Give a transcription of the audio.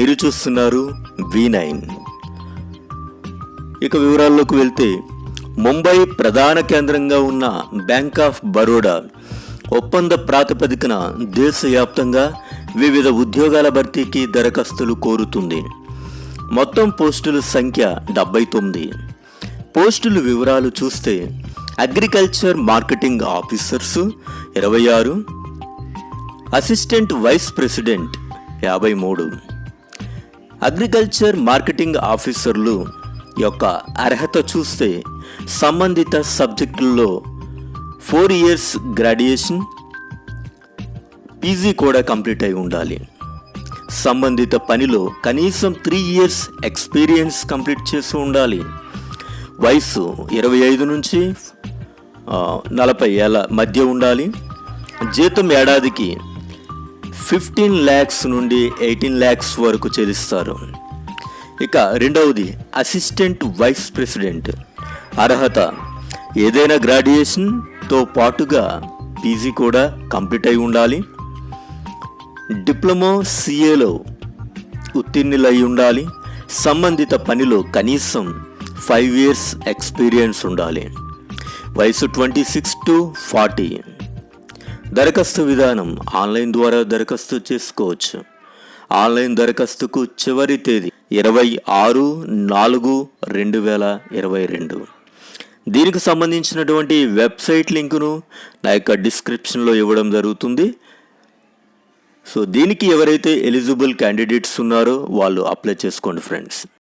మీరు చూస్తున్నారు V nine ఇక వివరాల్లోకి వెళ్తే ముంబై ప్రధాన కేంద్రంగా ఉన్న బ్యాంక్ ఆఫ్ బరోడా ఒప్పంద ప్రాతిపదికన దేశవ్యాప్తంగా వివిధ ఉద్యోగాల భర్తీకి దరఖాస్తులు కోరుతుంది. మొత్తం పోస్టుల సంఖ్య డెబ్బై తొమ్మిది. పోస్టుల వివరాలు చూస్తే అగ్రికల్చర్ మార్కెటింగ్ ఆఫీసర్స్ ఇరవై ఆరు అసిస్టెంట్ వైస్ ప్రెసిడెంట్ యాభై మూడు. అగ్రికల్చర్ మార్కెటింగ్ ఆఫీసర్లు యొక్క అర్హత చూస్తే సంబంధిత సబ్జెక్టుల్లో ఫోర్ ఇయర్స్ గ్రాడ్యుయేషన్ పీజీ కూడా కంప్లీట్ అయి ఉండాలి. సంబంధిత పనిలో కనీసం త్రీ ఇయర్స్ ఎక్స్పీరియన్స్ కంప్లీట్ చేసి ఉండాలి. వయసు ఇరవై ఐదు నుంచి నలభై ఏళ్ళ మధ్య ఉండాలి. జీతం ఏడాదికి ఫిఫ్టీన్ ల్యాక్స్ నుండి ఎయిటీన్ ల్యాక్స్ వరకు చెల్లిస్తారు. ఇక రెండవది అసిస్టెంట్ వైస్ ప్రెసిడెంట్. అర్హత ఏదైనా గ్రాడ్యుయేషన్తో పాటుగా పీజీ కూడా కంప్లీట్ అయి ఉండాలి. డిప్లొమా సిఏలో ఉత్తీర్ణులై ఉండాలి. సంబంధిత పనిలో కనీసం ఫైవ్ ఇయర్స్ ఎక్స్పీరియన్స్ ఉండాలి. వయసు ట్వంటీ సిక్స్ టు ఫార్టీ. దరఖాస్తు విధానం ఆన్లైన్ ద్వారా దరఖాస్తు చేసుకోవచ్చు. ఆన్లైన్ దరఖాస్తుకు చివరి తేదీ ఇరవై ఆరు నాలుగు రెండు వేల ఇరవై రెండు. దీనికి సంబంధించినటువంటి వెబ్సైట్ లింకును నా యొక్క డిస్క్రిప్షన్లో ఇవ్వడం జరుగుతుంది. సో దీనికి ఎవరైతే ఎలిజిబుల్ క్యాండిడేట్స్ ఉన్నారో వాళ్ళు అప్లై చేసుకోండి ఫ్రెండ్స్.